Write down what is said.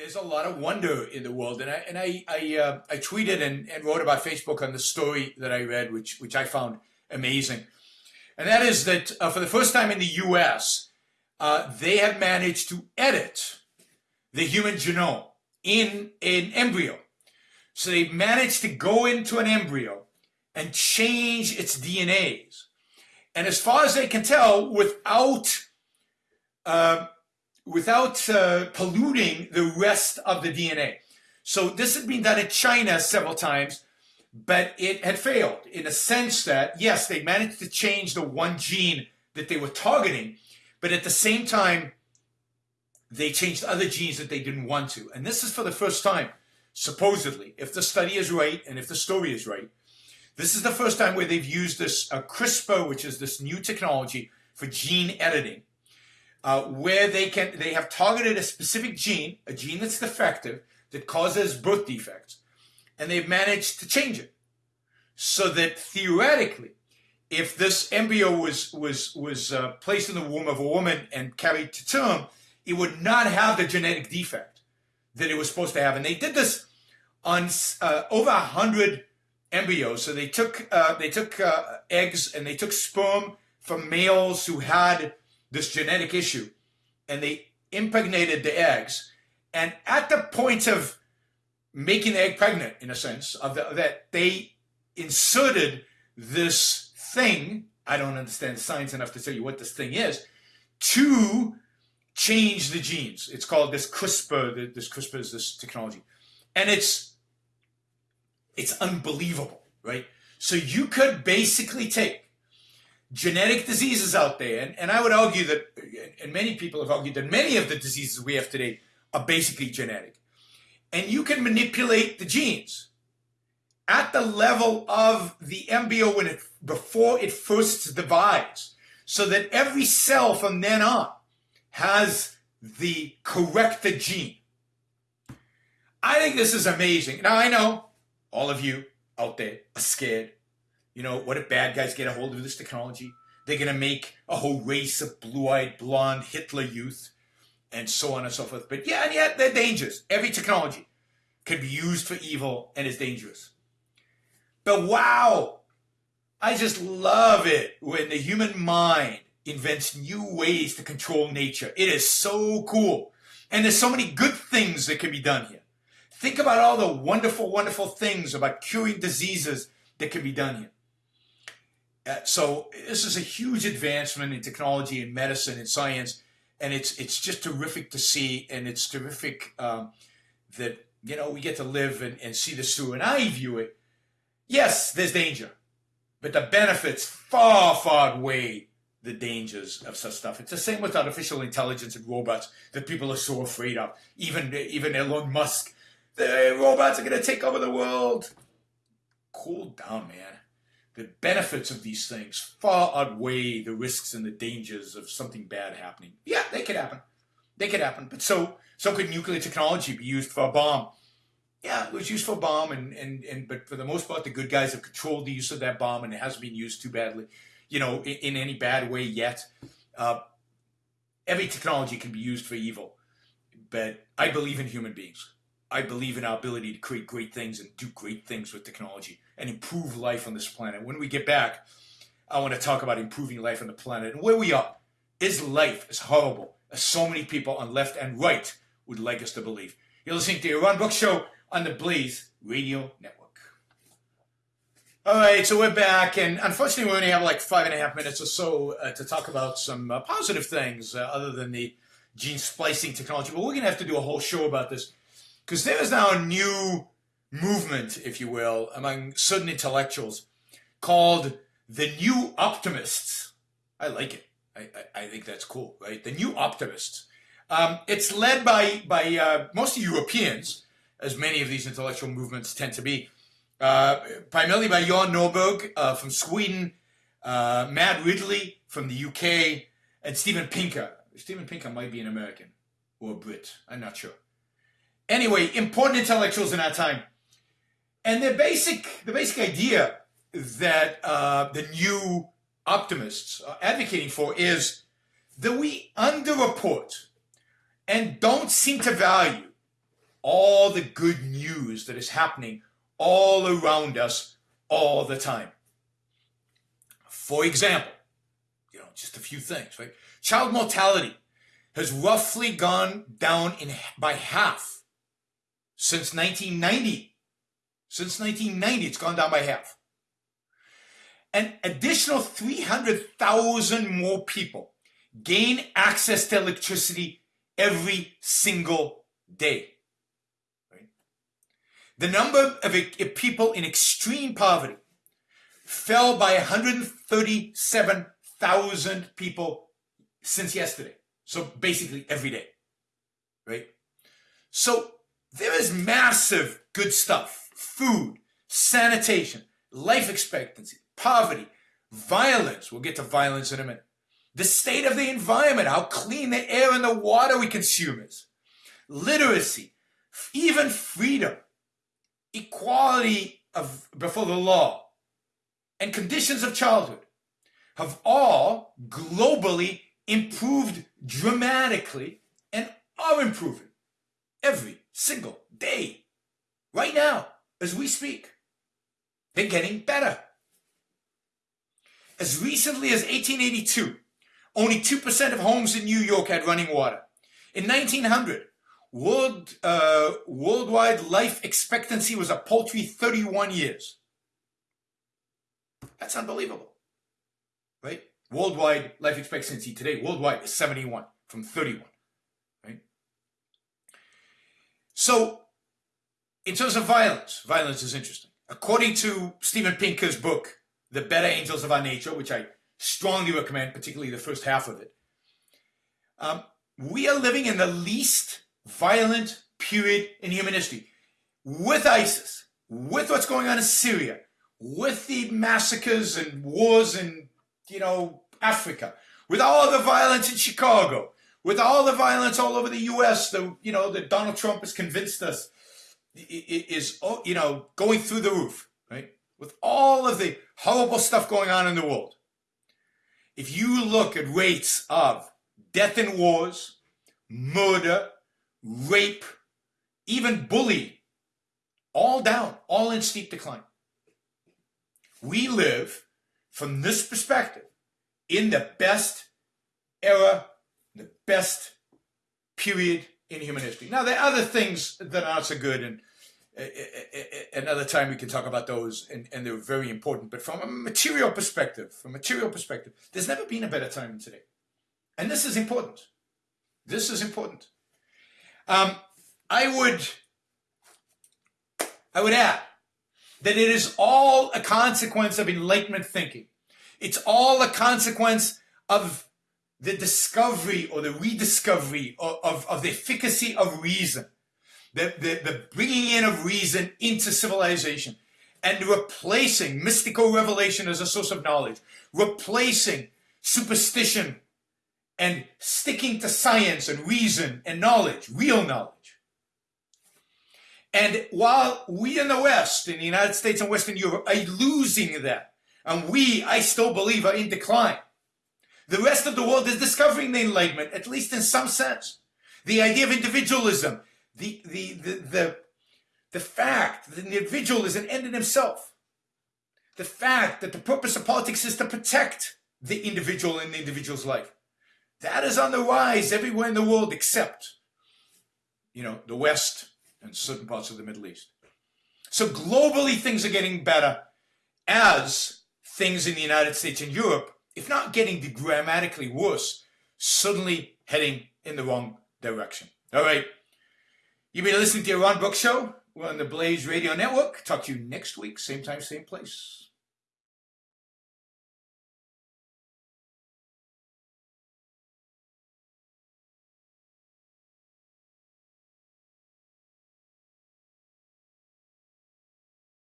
there's a lot of wonder in the world, and I and I I, uh, I tweeted and, and wrote about Facebook on the story that I read, which which I found amazing, and that is that uh, for the first time in the U.S., uh, they have managed to edit the human genome in an embryo. So they managed to go into an embryo and change its DNAs, and as far as they can tell, without uh, without uh, polluting the rest of the DNA. So this had been done in China several times, but it had failed in a sense that, yes, they managed to change the one gene that they were targeting, but at the same time, they changed other genes that they didn't want to. And this is for the first time, supposedly, if the study is right and if the story is right, this is the first time where they've used this uh, CRISPR, which is this new technology for gene editing, uh, where they can they have targeted a specific gene, a gene that's defective that causes birth defects, and they've managed to change it so that theoretically, if this embryo was was was uh, placed in the womb of a woman and carried to term, it would not have the genetic defect that it was supposed to have. And they did this on uh, over a hundred embryos. So they took uh, they took uh, eggs and they took sperm from males who had this genetic issue and they impregnated the eggs. And at the point of making the egg pregnant, in a sense, of, the, that they inserted this thing, I don't understand science enough to tell you what this thing is, to change the genes. It's called this CRISPR, this CRISPR is this technology. And it's, it's unbelievable, right? So you could basically take genetic diseases out there, and, and I would argue that, and many people have argued that many of the diseases we have today are basically genetic. And you can manipulate the genes at the level of the embryo when it, before it first divides, so that every cell from then on has the corrected gene. I think this is amazing. Now I know all of you out there are scared you know, what if bad guys get a hold of this technology? They're going to make a whole race of blue-eyed, blonde Hitler youth and so on and so forth. But yeah, and yet they're dangerous. Every technology can be used for evil and is dangerous. But wow, I just love it when the human mind invents new ways to control nature. It is so cool. And there's so many good things that can be done here. Think about all the wonderful, wonderful things about curing diseases that can be done here. Uh, so this is a huge advancement in technology and medicine and science, and it's it's just terrific to see, and it's terrific um, that you know we get to live and, and see this through. And I view it, yes, there's danger, but the benefits far far outweigh the dangers of such stuff. It's the same with artificial intelligence and robots that people are so afraid of. Even even Elon Musk, the robots are going to take over the world. Cool down, man the benefits of these things far outweigh the risks and the dangers of something bad happening. Yeah, they could happen. They could happen. But so so could nuclear technology be used for a bomb? Yeah, it was used for a bomb, and, and, and but for the most part, the good guys have controlled the use of that bomb, and it hasn't been used too badly, you know, in, in any bad way yet. Uh, every technology can be used for evil, but I believe in human beings. I believe in our ability to create great things and do great things with technology and improve life on this planet. When we get back, I want to talk about improving life on the planet and where we are. Is life as horrible as so many people on left and right would like us to believe? You're listening to the Yaron Brook Show on the Blaze Radio Network. All right, so we're back, and unfortunately, we only have like five and a half minutes or so uh, to talk about some uh, positive things uh, other than the gene splicing technology. But we're going to have to do a whole show about this because there is now a new movement, if you will, among certain intellectuals called the New Optimists. I like it. I, I, I think that's cool, right? The New Optimists. Um, it's led by, by uh, mostly Europeans, as many of these intellectual movements tend to be, uh, primarily by Johan Norberg uh, from Sweden, uh, Matt Ridley from the UK, and Steven Pinker. Steven Pinker might be an American or a Brit. I'm not sure. Anyway, important intellectuals in our time. And the basic, the basic idea that uh, the new optimists are advocating for is that we underreport and don't seem to value all the good news that is happening all around us all the time. For example, you know, just a few things, right? Child mortality has roughly gone down in by half since 1990. Since 1990, it's gone down by half. An additional 300,000 more people gain access to electricity every single day. The number of people in extreme poverty fell by 137,000 people since yesterday. So basically every day, right? So there is massive good stuff, food, sanitation, life expectancy, poverty, violence. We'll get to violence in a minute. The state of the environment, how clean the air and the water we consume is. Literacy, even freedom, equality of before the law, and conditions of childhood have all globally improved dramatically and are improving every single day. Right now, as we speak. They're getting better. As recently as 1882, only 2% of homes in New York had running water. In 1900, world, uh, worldwide life expectancy was a paltry 31 years. That's unbelievable, right? Worldwide life expectancy today, worldwide, is 71 from 31. Right? So, in terms of violence, violence is interesting. According to Steven Pinker's book, The Better Angels of Our Nature, which I strongly recommend, particularly the first half of it, um, we are living in the least violent period in human history. With ISIS, with what's going on in Syria, with the massacres and wars in you know, Africa, with all the violence in Chicago, with all the violence all over the U.S. The you know that Donald Trump has convinced us is oh, you know going through the roof, right? With all of the horrible stuff going on in the world, if you look at rates of death in wars, murder, rape, even bullying, all down, all in steep decline. We live from this perspective, in the best era, best period in human history. Now, there are other things that aren't so good, and uh, uh, uh, another time we can talk about those, and, and they're very important. But from a material perspective, from a material perspective, there's never been a better time than today. And this is important. This is important. Um, I would, I would add that it is all a consequence of enlightenment thinking. It's all a consequence of the discovery or the rediscovery of, of, of the efficacy of reason, the, the, the bringing in of reason into civilization and replacing mystical revelation as a source of knowledge, replacing superstition and sticking to science and reason and knowledge, real knowledge. And while we in the West, in the United States and Western Europe, are losing that, and we, I still believe, are in decline. The rest of the world is discovering the Enlightenment, at least in some sense. The idea of individualism, the, the, the, the, the fact that the individual is an end in himself, the fact that the purpose of politics is to protect the individual in the individual's life. That is on the rise everywhere in the world except, you know, the West and certain parts of the Middle East. So globally, things are getting better as things in the United States and Europe, if not getting grammatically worse, suddenly heading in the wrong direction. All right. You've been listening to Yaron Brook Show. We're on the Blaze Radio Network. Talk to you next week, same time, same place.